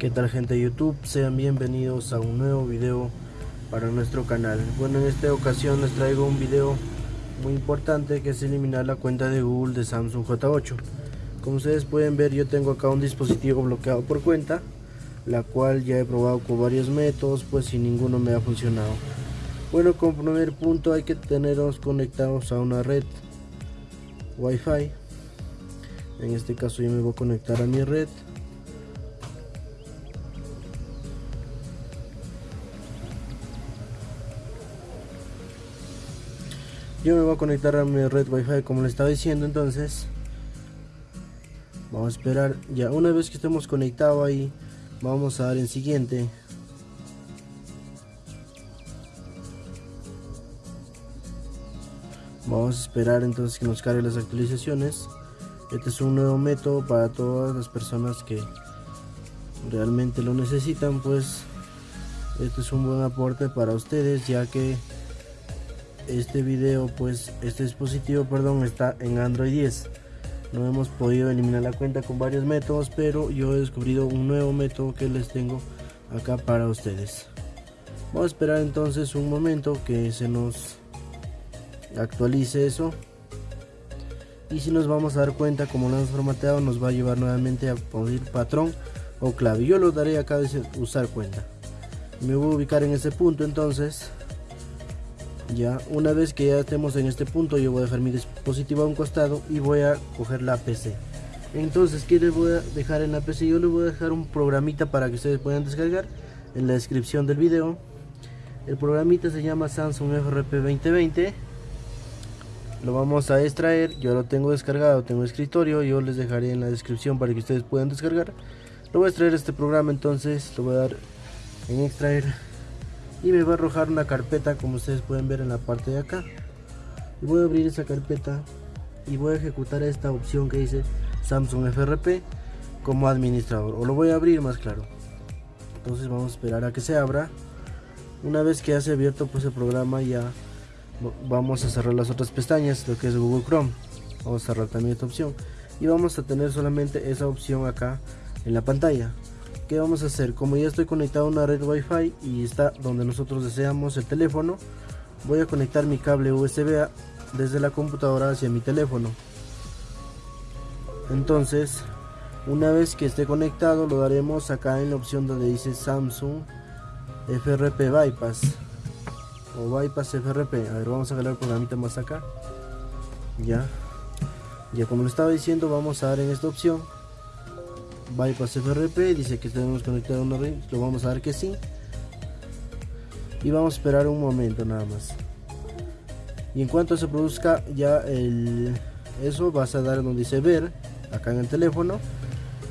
¿Qué tal gente de YouTube? Sean bienvenidos a un nuevo video para nuestro canal. Bueno, en esta ocasión les traigo un video muy importante que es eliminar la cuenta de Google de Samsung J8. Como ustedes pueden ver yo tengo acá un dispositivo bloqueado por cuenta, la cual ya he probado con varios métodos pues sin ninguno me ha funcionado. Bueno, como primer punto hay que tenerlos conectados a una red Wi-Fi. En este caso yo me voy a conectar a mi red yo me voy a conectar a mi red wifi como le estaba diciendo entonces vamos a esperar. Ya una vez que estemos conectados ahí vamos a dar en siguiente. Vamos a esperar entonces que nos cargue las actualizaciones. Este es un nuevo método para todas las personas que realmente lo necesitan pues este es un buen aporte para ustedes ya que este video pues este dispositivo perdón está en android 10 no hemos podido eliminar la cuenta con varios métodos pero yo he descubrido un nuevo método que les tengo acá para ustedes. Vamos a esperar entonces un momento que se nos actualice eso. Y si nos vamos a dar cuenta como lo hemos formateado nos va a llevar nuevamente a poner patrón o clave. Yo lo daré acá de usar cuenta. Me voy a ubicar en ese punto entonces ya una vez que ya estemos en este punto yo voy a dejar mi dispositivo a un costado y voy a coger la PC entonces ¿qué les voy a dejar en la PC? yo les voy a dejar un programita para que ustedes puedan descargar en la descripción del video. El programita se llama Samsung FRP 2020 lo vamos a extraer yo lo tengo descargado tengo escritorio yo les dejaré en la descripción para que ustedes puedan descargar. Lo voy a extraer este programa entonces lo voy a dar en extraer y me va a arrojar una carpeta como ustedes pueden ver en la parte de acá. Y voy a abrir esa carpeta y voy a ejecutar esta opción que dice Samsung FRP como administrador. O lo voy a abrir más claro. Entonces vamos a esperar a que se abra. Una vez que ya se ha abierto pues el programa ya vamos a cerrar las otras pestañas lo que es Google Chrome. Vamos a cerrar también esta opción. Y vamos a tener solamente esa opción acá en la pantalla ¿qué vamos a hacer? Como ya estoy conectado a una red Wi-Fi y está donde nosotros deseamos el teléfono, voy a conectar mi cable USB desde la computadora hacia mi teléfono. Entonces, una vez que esté conectado, lo daremos acá en la opción donde dice Samsung FRP Bypass o Bypass FRP. A ver, vamos a jalar el programita más acá. Ya, ya como lo estaba diciendo, vamos a dar en esta opción bypass FRP dice que tenemos conectado una red lo vamos a dar que sí. Y vamos a esperar un momento nada más. Y en cuanto se produzca ya el eso vas a dar donde dice ver acá en el teléfono.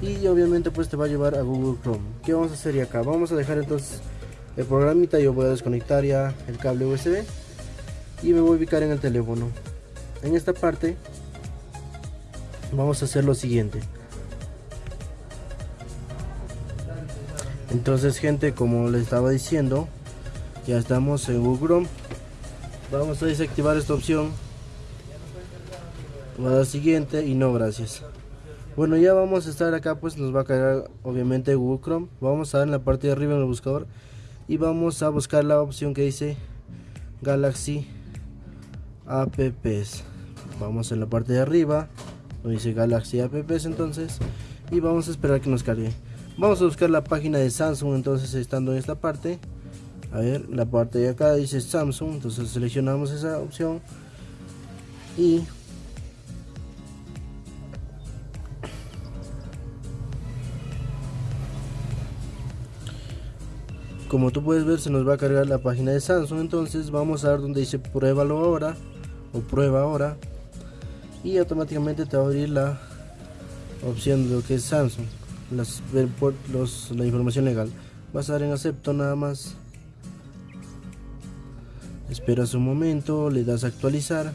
Y obviamente pues te va a llevar a Google Chrome. ¿qué vamos a hacer y acá? vamos a dejar entonces el programita yo voy a desconectar ya el cable USB y me voy a ubicar en el teléfono. En esta parte vamos a hacer lo siguiente entonces gente como les estaba diciendo ya estamos en Google Chrome vamos a desactivar esta opción. Voy a dar siguiente y no gracias. Bueno ya vamos a estar acá pues nos va a cargar obviamente Google Chrome vamos a dar en la parte de arriba en el buscador y vamos a buscar la opción que dice Galaxy Apps vamos en la parte de arriba donde dice Galaxy Apps entonces y vamos a esperar que nos cargue vamos a buscar la página de Samsung entonces estando en esta parte. A ver la parte de acá dice Samsung entonces seleccionamos esa opción. Y como tú puedes ver se nos va a cargar la página de Samsung entonces vamos a ver donde dice pruébalo ahora o prueba ahora. Y automáticamente te va a abrir la opción de lo que es Samsung las, los, la información legal vas a dar en acepto nada más. Esperas un momento le das a actualizar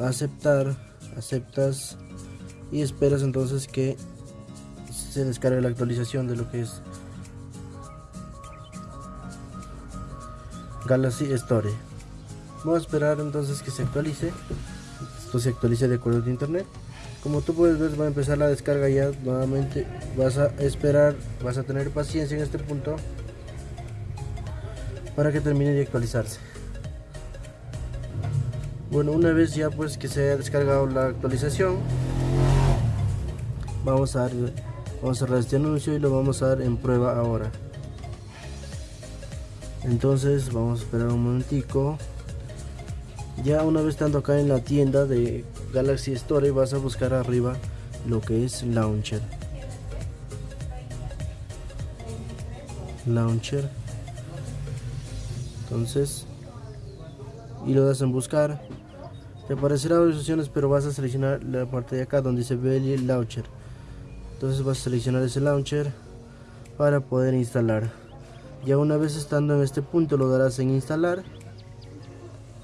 aceptar aceptas y esperas entonces que se descargue la actualización de lo que es Galaxy Store. Vamos a esperar entonces que se actualice. Esto se actualice de acuerdo de internet como tú puedes ver va a empezar la descarga ya nuevamente. Vas a esperar vas a tener paciencia en este punto para que termine de actualizarse. Bueno una vez ya pues que se haya descargado la actualización vamos a dar, vamos a cerrar este anuncio y lo vamos a dar en prueba ahora. Entonces vamos a esperar un momentico ya una vez estando acá en la tienda de Galaxy Store vas a buscar arriba lo que es launcher. Launcher. Entonces y lo das en buscar. Te aparecerá varias opciones pero vas a seleccionar la parte de acá donde dice Belly Launcher. Entonces vas a seleccionar ese launcher para poder instalar. Ya una vez estando en este punto lo darás en instalar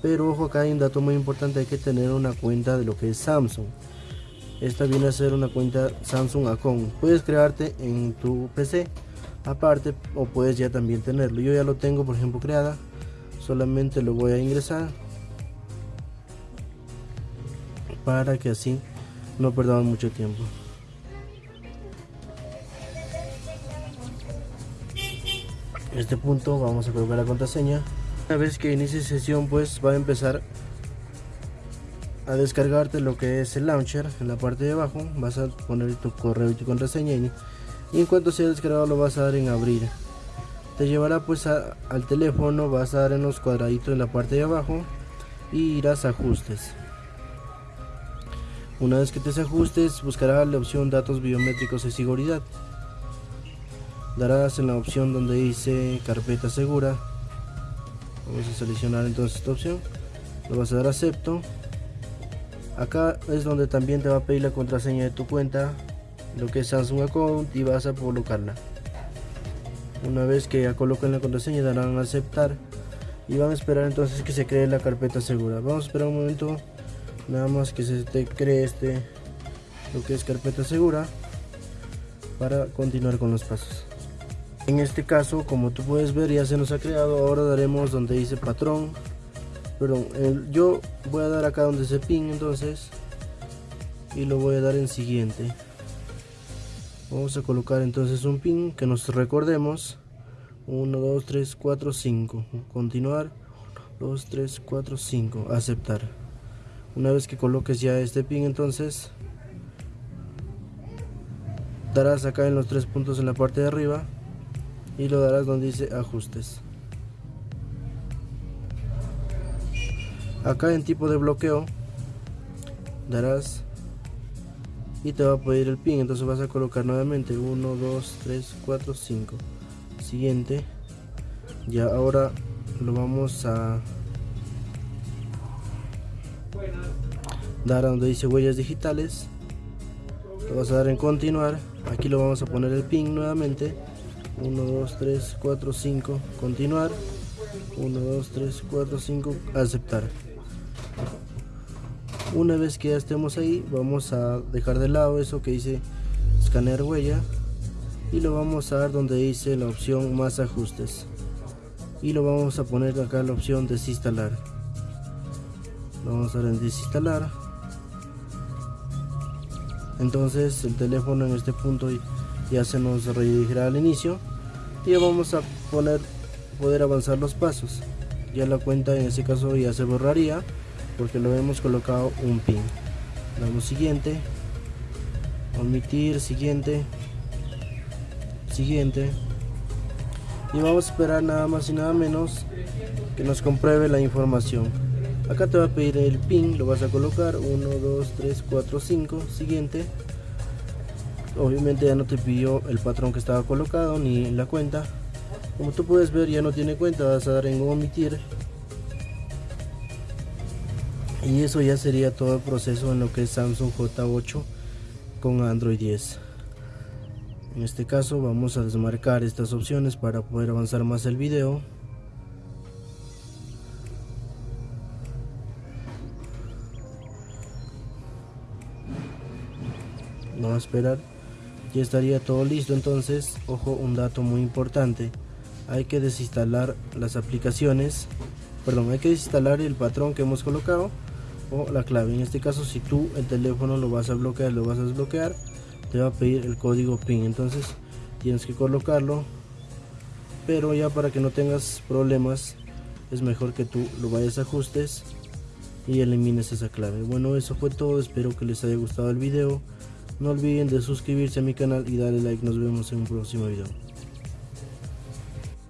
pero ojo acá hay un dato muy importante hay que tener una cuenta de lo que es Samsung. Esta viene a ser una cuenta Samsung Account puedes crearte en tu PC aparte o puedes ya también tenerlo. Yo ya lo tengo por ejemplo creada solamente lo voy a ingresar para que así no perdamos mucho tiempo. En este punto vamos a colocar la contraseña una vez que inicie sesión pues va a empezar a descargarte lo que es el launcher en la parte de abajo. Vas a poner tu correo y tu contraseña y, en cuanto sea descargado lo vas a dar en abrir. Te llevará pues al teléfono vas a dar en los cuadraditos en la parte de abajo y irás a ajustes. Una vez que te ajustes buscarás la opción datos biométricos de seguridad. Darás en la opción donde dice carpeta segura vamos a seleccionar entonces esta opción. Lo vas a dar acepto. Acá es donde también te va a pedir la contraseña de tu cuenta lo que es Samsung Account y vas a colocarla una vez que ya coloquen la contraseña darán a aceptar y van a esperar entonces que se cree la carpeta segura. Vamos a esperar un momento nada más que se te cree este lo que es carpeta segura para continuar con los pasos en este caso como tú puedes ver ya se nos ha creado ahora daremos donde dice patrón. Perdón yo voy a dar acá donde dice pin entonces y lo voy a dar en siguiente. Vamos a colocar entonces un pin que nos recordemos. 1 2 3 4 5 continuar. 2 3 4 5 aceptar. Una vez que coloques ya este pin entonces darás acá en los tres puntos en la parte de arriba y lo darás donde dice ajustes. Acá en tipo de bloqueo darás y te va a pedir el pin. Entonces vas a colocar nuevamente 1 2 3 4 5 siguiente. Ya ahora lo vamos a dar a donde dice huellas digitales. Lo vas a dar en continuar. Aquí lo vamos a poner el pin nuevamente 1 2 3 4 5 continuar. 1 2 3 4 5 aceptar. Una vez que ya estemos ahí vamos a dejar de lado eso que dice escanear huella y lo vamos a dar donde dice la opción más ajustes. Y lo vamos a poner acá la opción desinstalar. Lo vamos a dar en desinstalar. Entonces el teléfono en este punto ya se nos redirigirá al inicio y ya vamos a poner poder avanzar los pasos. Ya la cuenta en ese caso ya se borraría porque lo hemos colocado un pin. Damos siguiente omitir siguiente siguiente. Y vamos a esperar nada más y nada menos que nos compruebe la información. Acá te va a pedir el pin lo vas a colocar 1 2 3 4 5 siguiente obviamente ya no te pidió el patrón que estaba colocado ni la cuenta. Como tú puedes ver ya no tiene cuenta vas a dar en omitir. Y eso ya sería todo el proceso en lo que es Samsung J8 con Android 10 en este caso vamos a desmarcar estas opciones para poder avanzar más el video. Vamos a esperar ya estaría todo listo entonces ojo un dato muy importante hay que desinstalar las aplicaciones perdón hay que desinstalar el patrón que hemos colocado o la clave en este caso si tú el teléfono lo vas a bloquear lo vas a desbloquear te va a pedir el código PIN entonces tienes que colocarlo pero ya para que no tengas problemas es mejor que tú lo vayas a ajustes y elimines esa clave. Bueno eso fue todo espero que les haya gustado el video no olviden de suscribirse a mi canal y darle like. Nos vemos en un próximo video